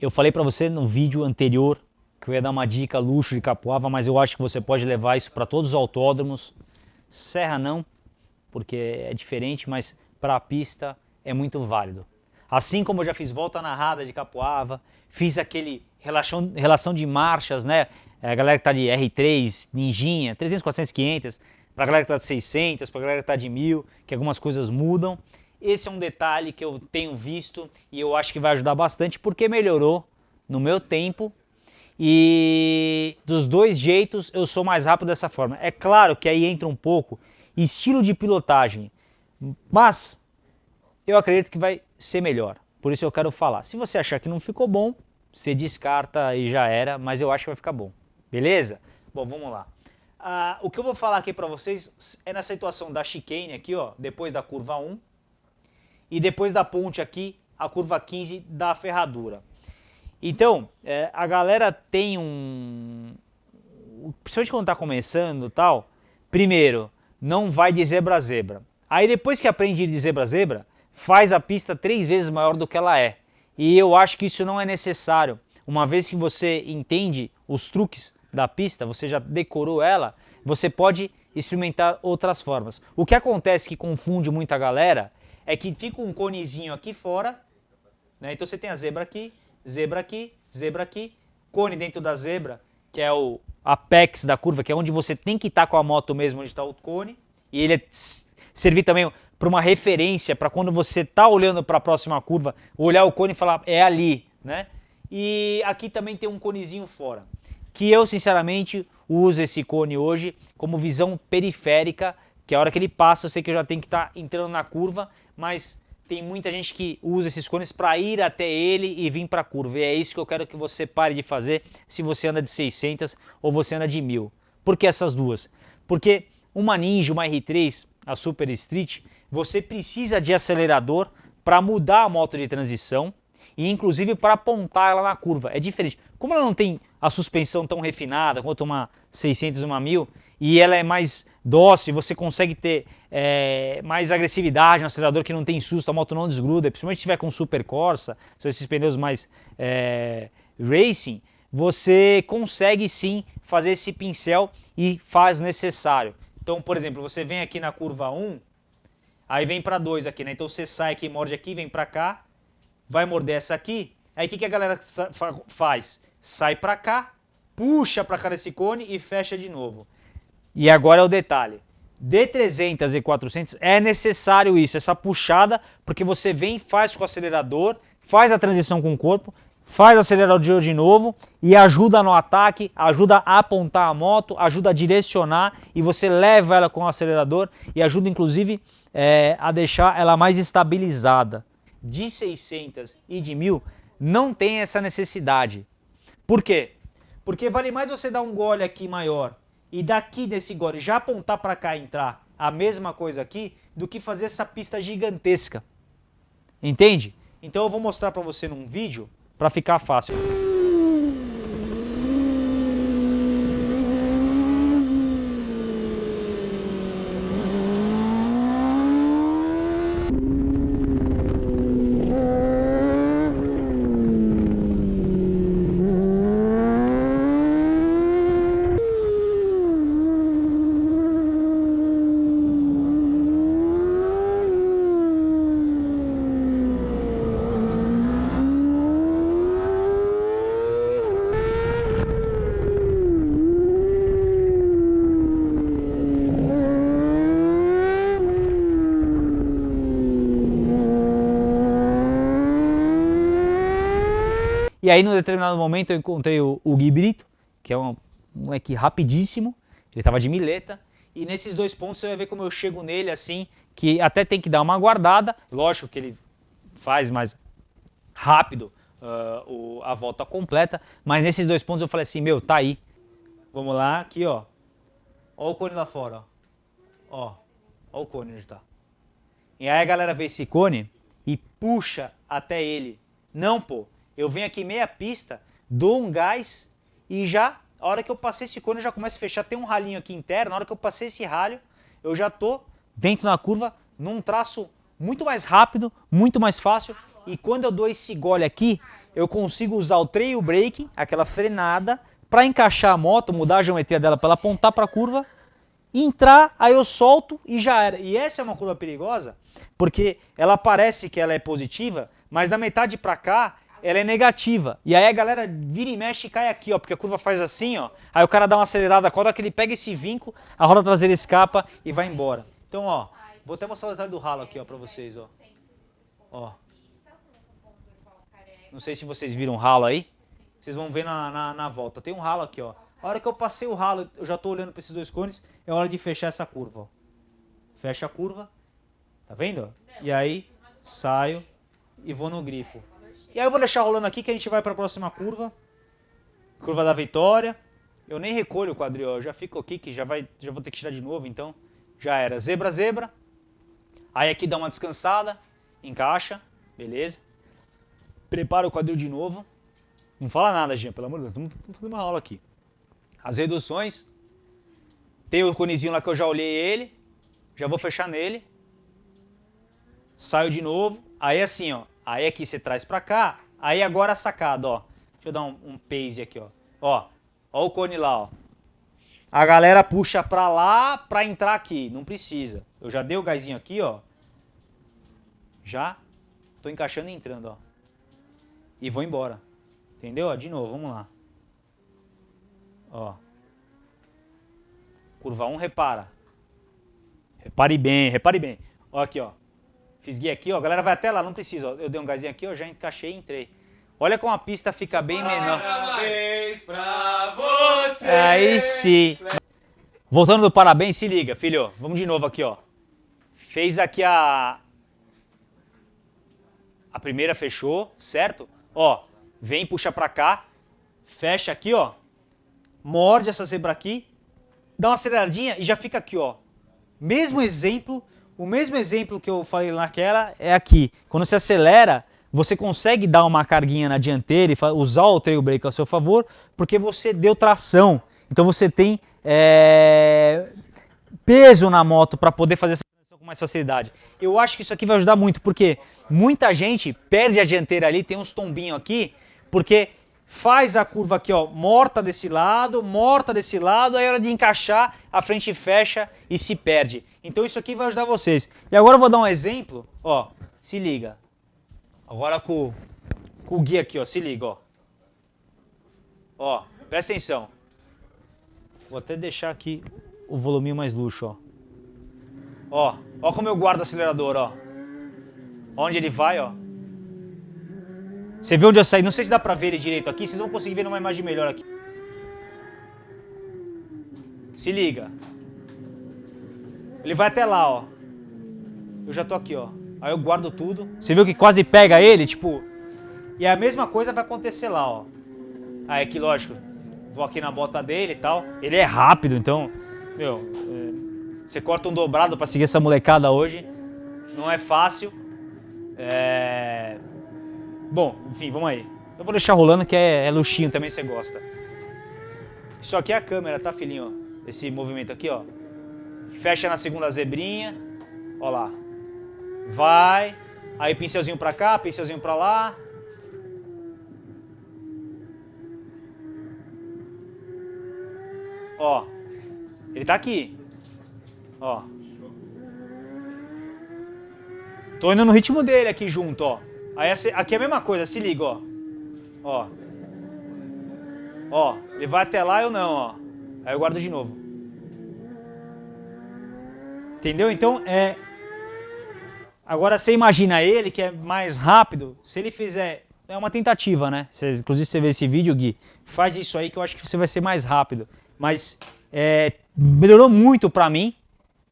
Eu falei para você no vídeo anterior que eu ia dar uma dica luxo de Capuava, mas eu acho que você pode levar isso para todos os autódromos. Serra não, porque é diferente, mas para a pista é muito válido. Assim como eu já fiz volta narrada de Capuava, fiz aquele relação, relação de marchas, né? A galera que está de R3, Ninjinha, 300, 400, 500, para a galera que está de 600, para a galera que está de 1000, que algumas coisas mudam. Esse é um detalhe que eu tenho visto e eu acho que vai ajudar bastante porque melhorou no meu tempo e dos dois jeitos eu sou mais rápido dessa forma. É claro que aí entra um pouco estilo de pilotagem, mas eu acredito que vai ser melhor. Por isso eu quero falar. Se você achar que não ficou bom, você descarta e já era, mas eu acho que vai ficar bom. Beleza? Bom, vamos lá. Ah, o que eu vou falar aqui para vocês é na situação da chicane aqui, ó, depois da curva 1 e depois da ponte aqui, a curva 15 da ferradura. Então, é, a galera tem um... Principalmente quando está começando tal, primeiro, não vai de zebra a zebra. Aí depois que aprende de zebra a zebra, faz a pista três vezes maior do que ela é. E eu acho que isso não é necessário. Uma vez que você entende os truques da pista, você já decorou ela, você pode experimentar outras formas. O que acontece que confunde muita galera é que fica um conezinho aqui fora, né? então você tem a zebra aqui, zebra aqui, zebra aqui, cone dentro da zebra, que é o apex da curva, que é onde você tem que estar tá com a moto mesmo, onde está o cone, e ele é servir também para uma referência, para quando você está olhando para a próxima curva, olhar o cone e falar, é ali, né? E aqui também tem um conezinho fora, que eu sinceramente uso esse cone hoje como visão periférica, que a hora que ele passa eu sei que eu já tenho que estar tá entrando na curva, mas tem muita gente que usa esses cones para ir até ele e vir para a curva. E é isso que eu quero que você pare de fazer se você anda de 600 ou você anda de 1000. Por que essas duas? Porque uma Ninja, uma R3, a Super Street, você precisa de acelerador para mudar a moto de transição e inclusive para apontar ela na curva. É diferente. Como ela não tem a suspensão tão refinada quanto uma 600, uma 1000, e ela é mais dócil, você consegue ter é, mais agressividade no acelerador que não tem susto, a moto não desgruda, principalmente se tiver com Super Corsa, são esses pneus mais é, racing, você consegue sim fazer esse pincel e faz necessário. Então, por exemplo, você vem aqui na curva 1, aí vem para 2 aqui, né? Então você sai aqui, morde aqui, vem para cá, vai morder essa aqui, aí o que, que a galera faz? Sai para cá, puxa para cá nesse cone e fecha de novo. E agora é o detalhe. D300 e 400 é necessário isso, essa puxada, porque você vem, faz com o acelerador, faz a transição com o corpo, faz o acelerador de novo e ajuda no ataque, ajuda a apontar a moto, ajuda a direcionar e você leva ela com o acelerador e ajuda inclusive é, a deixar ela mais estabilizada. De 600 e de 1000 não tem essa necessidade. Por quê? Porque vale mais você dar um gole aqui maior e daqui desse gole já apontar para cá e entrar a mesma coisa aqui do que fazer essa pista gigantesca. Entende? Então eu vou mostrar para você num vídeo para ficar fácil. E aí, num determinado momento, eu encontrei o, o Gui Brito, que é um moleque rapidíssimo, ele estava de mileta, e nesses dois pontos você vai ver como eu chego nele assim, que até tem que dar uma guardada, lógico que ele faz mais rápido uh, o, a volta completa, mas nesses dois pontos eu falei assim, meu, tá aí. Vamos lá, aqui ó, ó o cone lá fora, ó, ó, ó o cone onde tá. E aí a galera vê esse cone e puxa até ele. Não, pô, eu venho aqui meia pista, dou um gás e já, a hora que eu passei esse cone, eu já começo a fechar. Tem um ralinho aqui interno, na hora que eu passei esse ralho, eu já tô dentro da curva num traço muito mais rápido, muito mais fácil e quando eu dou esse gole aqui, eu consigo usar o trail brake, aquela frenada, para encaixar a moto, mudar a geometria dela para ela apontar para a curva, entrar, aí eu solto e já era. E essa é uma curva perigosa, porque ela parece que ela é positiva, mas da metade para cá ela é negativa. E aí a galera vira e mexe e cai aqui, ó, porque a curva faz assim, ó. Aí o cara dá uma acelerada, a hora que ele pega esse vinco, a roda traseira escapa e vai embora. Então, ó, vou até mostrar o detalhe do ralo aqui, ó, pra vocês, ó. Ó. Não sei se vocês viram o ralo aí. Vocês vão ver na, na, na volta. Tem um ralo aqui, ó. A hora que eu passei o ralo, eu já tô olhando para esses dois cones, é hora de fechar essa curva, ó. Fecha a curva. Tá vendo? E aí, saio e vou no grifo. E aí eu vou deixar rolando aqui que a gente vai para a próxima curva. Curva da vitória. Eu nem recolho o quadril, eu já fico aqui que já, vai, já vou ter que tirar de novo, então já era. Zebra, zebra. Aí aqui dá uma descansada, encaixa, beleza. Prepara o quadril de novo. Não fala nada, gente, pelo amor de Deus, estamos fazendo uma aula aqui. As reduções. Tem o conezinho lá que eu já olhei ele. Já vou fechar nele. Saio de novo. Aí assim, ó. Aí aqui você traz pra cá. Aí agora a sacada, ó. Deixa eu dar um, um pace aqui, ó. Ó, ó o cone lá, ó. A galera puxa pra lá pra entrar aqui. Não precisa. Eu já dei o gásinho aqui, ó. Já. Tô encaixando e entrando, ó. E vou embora. Entendeu? De novo, vamos lá. Ó. Curva 1, repara. Repare bem, repare bem. Ó aqui, ó. Fisguei aqui, ó, a galera vai até lá, não precisa, ó. Eu dei um gásinho aqui, ó, já encaixei e entrei. Olha como a pista fica bem menor. Parabéns pra você! Aí sim. Voltando do parabéns, se liga, filho. Vamos de novo aqui, ó. Fez aqui a... A primeira fechou, certo? Ó, vem, puxa pra cá. Fecha aqui, ó. Morde essa zebra aqui. Dá uma aceleradinha e já fica aqui, ó. Mesmo exemplo o mesmo exemplo que eu falei naquela é aqui. Quando você acelera, você consegue dar uma carguinha na dianteira e usar o trail brake a seu favor, porque você deu tração. Então você tem é, peso na moto para poder fazer essa transição com mais facilidade. Eu acho que isso aqui vai ajudar muito, porque muita gente perde a dianteira ali, tem uns tombinhos aqui, porque faz a curva aqui, ó, morta desse lado, morta desse lado, aí é hora de encaixar, a frente fecha e se perde. Então isso aqui vai ajudar vocês. E agora eu vou dar um exemplo, ó, se liga. Agora com, com o guia aqui, ó, se liga, ó. Ó, presta atenção. Vou até deixar aqui o volume mais luxo, ó. Ó, ó como eu guardo o acelerador, ó. Onde ele vai, ó. Você vê onde eu saí? Não sei se dá pra ver ele direito aqui. Vocês vão conseguir ver numa imagem melhor aqui. Se liga. Ele vai até lá, ó. Eu já tô aqui, ó. Aí eu guardo tudo. Você viu que quase pega ele? Tipo... E a mesma coisa vai acontecer lá, ó. Aí aqui, lógico, vou aqui na bota dele e tal. Ele é rápido, então... Meu, é... você corta um dobrado pra seguir essa molecada hoje. Não é fácil. É... Bom, enfim, vamos aí. Eu vou deixar rolando que é, é luxinho também, você gosta. Isso aqui é a câmera, tá, filhinho? Esse movimento aqui, ó. Fecha na segunda zebrinha. Ó lá. Vai. Aí pincelzinho pra cá, pincelzinho pra lá. Ó. Ele tá aqui. Ó. Tô indo no ritmo dele aqui junto, ó. Aí aqui é a mesma coisa, se liga, ó. Ó. Ó, ele vai até lá ou não, ó. Aí eu guardo de novo. Entendeu? Então, é... Agora, você imagina ele, que é mais rápido, se ele fizer... É uma tentativa, né? Inclusive, você vê esse vídeo, Gui, faz isso aí que eu acho que você vai ser mais rápido. Mas é, melhorou muito pra mim,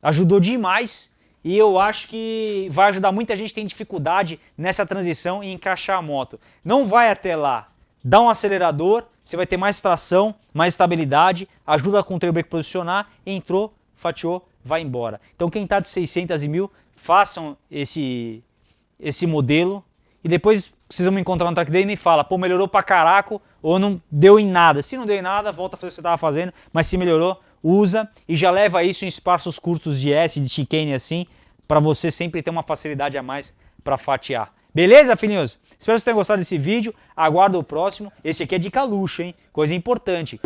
ajudou demais e eu acho que vai ajudar muita gente que tem dificuldade nessa transição e encaixar a moto. Não vai até lá, dá um acelerador, você vai ter mais tração, mais estabilidade, ajuda com o trail posicionar, entrou, fatiou, vai embora. Então quem está de 600 e 1000, façam esse, esse modelo e depois vocês vão me encontrar no track day e me fala, pô, melhorou pra caraco ou não deu em nada. Se não deu em nada, volta a fazer o que você estava fazendo, mas se melhorou, usa e já leva isso em espaços curtos de S, de chicane assim, para você sempre ter uma facilidade a mais para fatiar. Beleza, filhinhos? Espero que vocês tenham gostado desse vídeo. Aguardo o próximo. Esse aqui é dica luxo, hein? Coisa importante.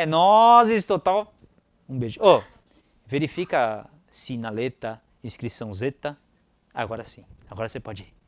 É nozes total. Um beijo. Oh, verifica sinaleta, inscrição zeta. Agora sim. Agora você pode ir.